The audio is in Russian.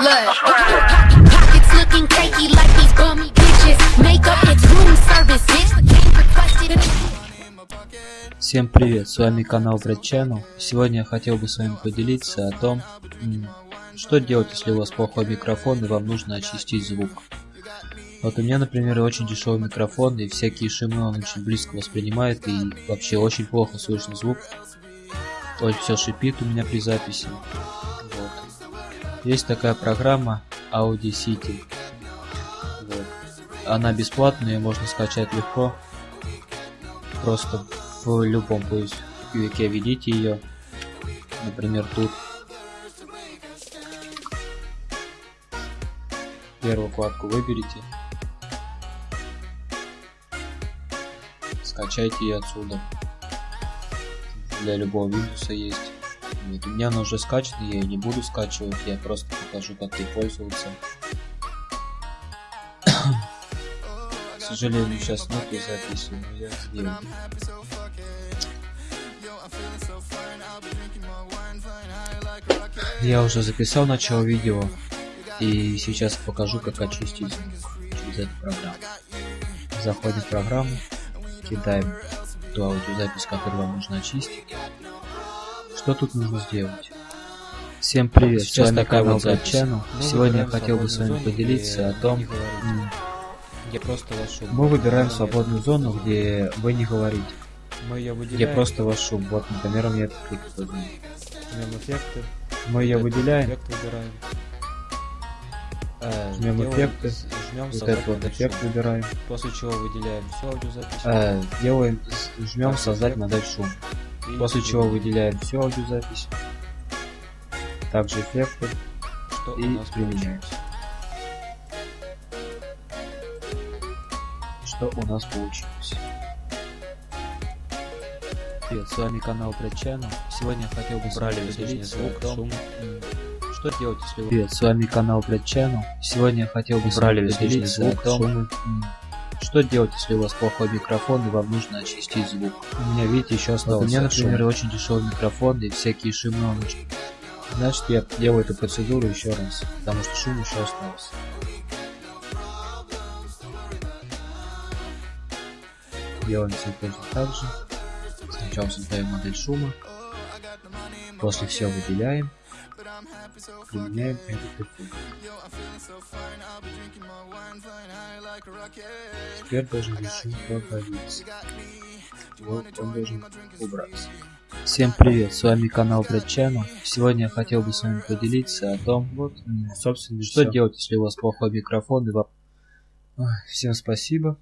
Look, pockets looking cakey like these bummy bitches. Makeup, it's room service, bitch. Game requested. Всем привет, с вами канал Brad Channel. Сегодня я хотел бы с вами поделиться о том, что делать, если у вас плохой микрофон и вам нужно очистить звук. Вот у меня, например, очень дешевый микрофон, и всякие шумы он очень близко воспринимает, и вообще очень плохо слышно звук. Ой, все шипит у меня при записи. Есть такая программа Audacity. Вот. Она бесплатная, ее можно скачать легко. Просто в любом поисковике введите ее. Например, тут. Первую вкладку выберите. Скачайте ее отсюда. Для любого Windows есть. Вот, у меня она уже скачана, я ее не буду скачивать, я просто покажу, как ей пользоваться. К сожалению, сейчас нету записи, но я сделаю. Я уже записал начало видео, и сейчас покажу, как очистить через эту программу. Заходим в программу, кидаем ту аудиозапись, которую вам нужно очистить. Что тут нужно сделать? Всем привет, Сейчас с вами канал вот. Channel. Сегодня я хотел бы с вами поделиться о том, Я просто ваш шум. мы выбираем свободную зону, где вы не говорите, Мы ее выделяем. просто ваш шум. Вот, например, у меня этот клик. Жмем эффекты. Мы ее выделяем, Эффект выбираем. Э, Жмем эффекты. Жмем вот этот вот эффект выбираем, После чего выделяем всю аудиозапись. Э, делаем, жмем создать модель шум. После чего выделяем, всю аудиозапись, также эффекты что у и нас применяем. Что у нас получилось? Привет, с вами канал Channel. Сегодня я хотел бы излишний поделиться звук, шум. что делать, если вы... Привет, с вами канал Channel. Сегодня я хотел бы излишний поделиться звук, шум. Что делать, если у вас плохой микрофон и вам нужно очистить звук. У меня, видите, еще остался. Вот у меня, например, шум. очень дешевый микрофон и всякие очень... Значит, я делаю эту процедуру еще раз, потому что шум еще остался. Делаем все точно так же. Сначала создаем модель шума. После все выделяем. Применяем этот эффект. Теперь должен шум появиться. Вот он должен убраться. Всем привет, с вами канал Channel. Сегодня я хотел бы с вами поделиться о том, вот, собственно, что всё. делать, если у вас плохой микрофон и вам... Ой, Всем спасибо.